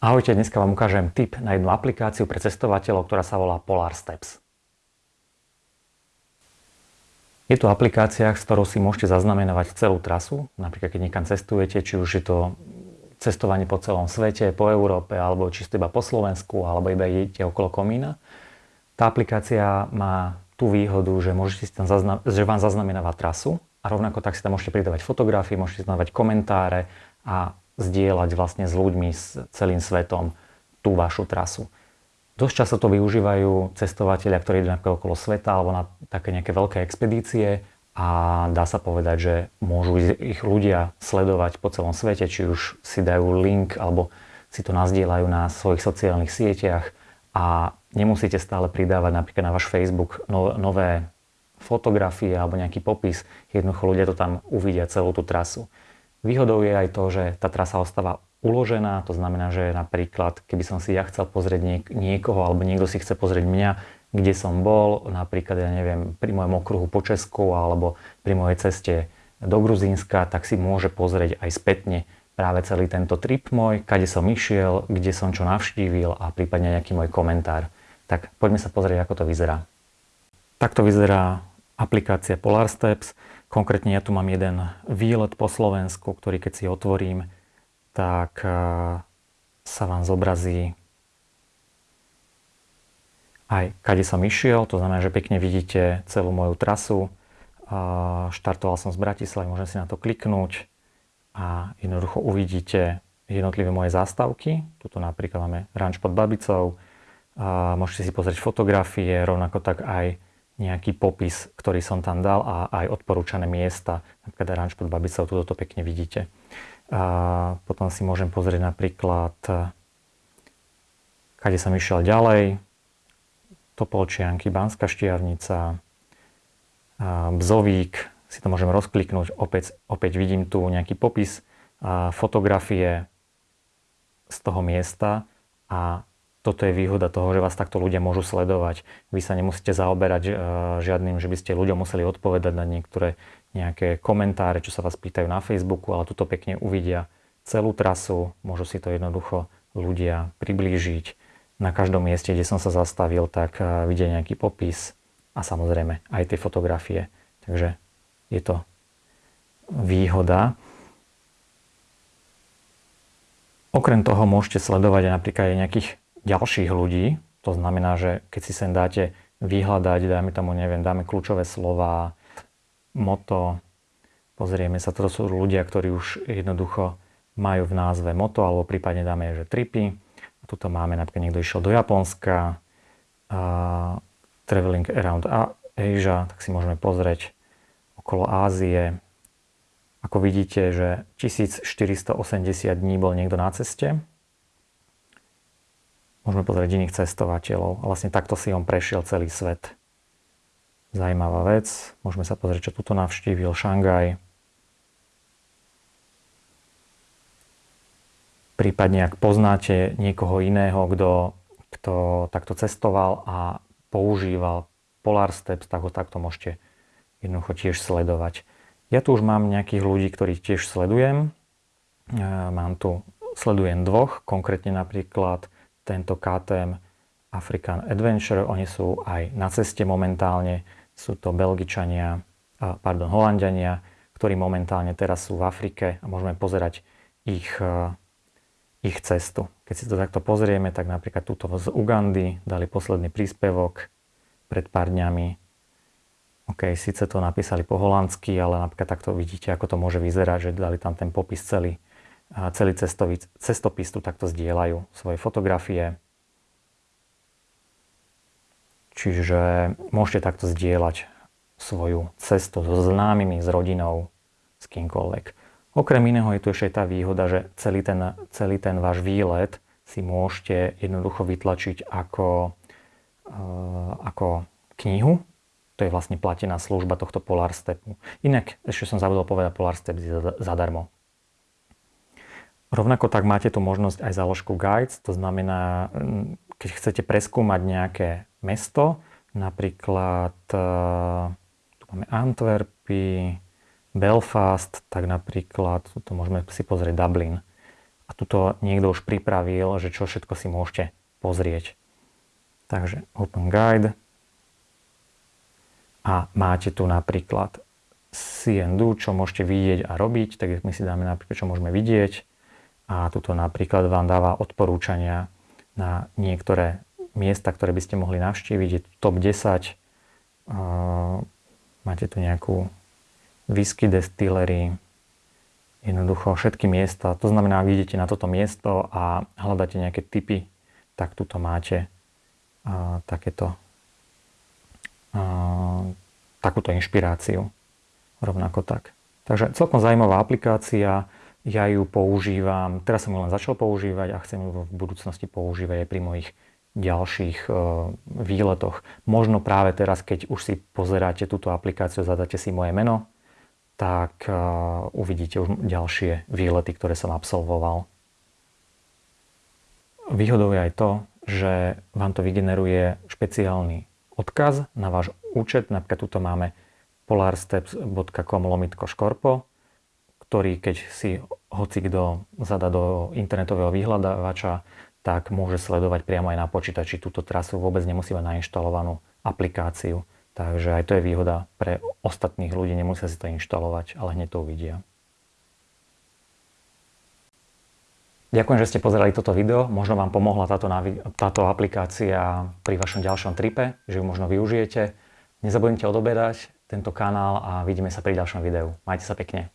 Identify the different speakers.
Speaker 1: Ahojte, dneska vám ukážem tip na jednu aplikáciu pre cestovateľov, ktorá sa volá Polar Steps. Je to aplikácia, s ktorou si môžete zaznamenávať celú trasu. Napríklad, keď niekam cestujete, či už je to cestovanie po celom svete, po Európe, alebo čisto iba po Slovensku, alebo iba idete okolo komína. Tá aplikácia má tú výhodu, že, môžete si tam zazna- že vám zaznamenáva trasu a rovnako tak si tam môžete pridávať fotografie, môžete si tam dávať komentáre a zdieľať vlastne s ľuďmi, s celým svetom tú vašu trasu. Dosť často to využívajú cestovateľia, ktorí idú napríklad okolo sveta alebo na také nejaké veľké expedície a dá sa povedať, že môžu ich ľudia sledovať po celom svete, či už si dajú link alebo si to nazdieľajú na svojich sociálnych sieťach a nemusíte stále pridávať napríklad na váš Facebook nové fotografie alebo nejaký popis. Jednoducho ľudia to tam uvidia celú tú trasu. Výhodou je aj to, že tá trasa ostáva uložená, to znamená, že napríklad, keby som si ja chcel pozrieť niek- niekoho, alebo niekto si chce pozrieť mňa, kde som bol, napríklad, ja neviem, pri mojom okruhu po Česku, alebo pri mojej ceste do Gruzínska, tak si môže pozrieť aj spätne práve celý tento trip môj, kade som išiel, kde som čo navštívil a prípadne nejaký môj komentár. Tak poďme sa pozrieť, ako to vyzerá. Takto vyzerá aplikácia Polar Steps. Konkrétne ja tu mám jeden výlet po Slovensku, ktorý keď si otvorím, tak eh, sa vám zobrazí aj kade som išiel, to znamená, že pekne vidíte celú moju trasu. Štartoval som z Bratislavy, môžem si na to kliknúť a jednoducho uvidíte jednotlivé moje zástavky. Tuto napríklad máme ranč pod Babicou. Môžete si pozrieť fotografie, rovnako tak aj nejaký popis, ktorý som tam dal a aj odporúčané miesta, napríklad ranč pod Babicou, tu to vidíte. A potom si môžem pozrieť napríklad, kade som išiel ďalej, Topolčianky, Banská Štiavnica, Bzovík, si to môžem rozkliknúť, opäť, opäť vidím tu nejaký popis, fotografie z toho miesta a toto je výhoda toho, že vás takto ľudia môžu sledovať. Vy sa nemusíte zaoberať uh, žiadnym, že by ste ľuďom museli odpovedať na niektoré nejaké komentáre, čo sa vás pýtajú na Facebooku, ale tuto pekne uvidia celú trasu, môžu si to jednoducho ľudia priblížiť. Na každom mieste, kde som sa zastavil, tak uh, vidia nejaký popis a samozrejme aj tie fotografie. Takže je to výhoda. Okrem toho môžete sledovať napríklad aj nejakých ďalších ľudí. To znamená, že keď si sem dáte vyhľadať, dáme tomu, neviem, dáme kľúčové slova, moto, pozrieme sa, to sú ľudia, ktorí už jednoducho majú v názve moto, alebo prípadne dáme, že tripy. A tuto máme, napríklad niekto išiel do Japonska, uh, traveling around Asia, tak si môžeme pozrieť okolo Ázie. Ako vidíte, že 1480 dní bol niekto na ceste, Môžeme pozrieť iných cestovateľov. A vlastne takto si on prešiel celý svet. Zajímavá vec. Môžeme sa pozrieť, čo tuto navštívil. Šangaj. Prípadne, ak poznáte niekoho iného, kto, kto takto cestoval a používal Polar Steps, tak ho takto môžete jednoducho tiež sledovať. Ja tu už mám nejakých ľudí, ktorých tiež sledujem. E, mám tu, sledujem dvoch, konkrétne napríklad tento KTM African Adventure. Oni sú aj na ceste momentálne. Sú to Belgičania, pardon, Holandiania, ktorí momentálne teraz sú v Afrike a môžeme pozerať ich, ich cestu. Keď si to takto pozrieme, tak napríklad túto z Ugandy dali posledný príspevok pred pár dňami. OK, síce to napísali po holandsky, ale napríklad takto vidíte, ako to môže vyzerať, že dali tam ten popis celý celý cestový, cestopis tu takto zdieľajú svoje fotografie. Čiže môžete takto zdieľať svoju cestu so známymi, s rodinou, s kýmkoľvek. Okrem iného je tu ešte tá výhoda, že celý ten, celý ten váš výlet si môžete jednoducho vytlačiť ako, uh, ako knihu. To je vlastne platená služba tohto Polar Stepu. Inak, ešte som zabudol povedať, Polar Step je zadarmo. Rovnako tak máte tu možnosť aj záložku Guides, to znamená, mm, keď chcete preskúmať nejaké mesto, napríklad e, tu máme Antwerpy, Belfast, tak napríklad, tu môžeme si pozrieť Dublin. a tuto niekto už pripravil, že čo všetko si môžete pozrieť. Takže Open Guide a máte tu napríklad do, čo môžete vidieť a robiť, tak my si dáme napríklad, čo môžeme vidieť a tuto napríklad vám dáva odporúčania na niektoré miesta, ktoré by ste mohli navštíviť. Je top 10, uh, máte tu nejakú whisky distillery, jednoducho všetky miesta. To znamená, ak idete na toto miesto a hľadáte nejaké typy, tak tuto máte takéto takúto inšpiráciu. Rovnako tak. Takže celkom zaujímavá aplikácia, ja ju používam, teraz som ju len začal používať a chcem ju v budúcnosti používať aj pri mojich ďalších e, výletoch. Možno práve teraz, keď už si pozeráte túto aplikáciu, zadáte si moje meno, tak e, uvidíte už ďalšie výlety, ktoré som absolvoval. Výhodou je aj to, že vám to vygeneruje špeciálny odkaz na váš účet. Napríklad tuto máme polarsteps.com lomitko škorpo, ktorý keď si hoci kto zadá do internetového vyhľadávača, tak môže sledovať priamo aj na počítači túto trasu, vôbec nemusí mať nainštalovanú aplikáciu. Takže aj to je výhoda pre ostatných ľudí, nemusia si to inštalovať, ale hneď to uvidia. Ďakujem, že ste pozerali toto video. Možno vám pomohla táto, táto aplikácia pri vašom ďalšom tripe, že ju možno využijete. Nezabudnite odoberať tento kanál a vidíme sa pri ďalšom videu. Majte sa pekne.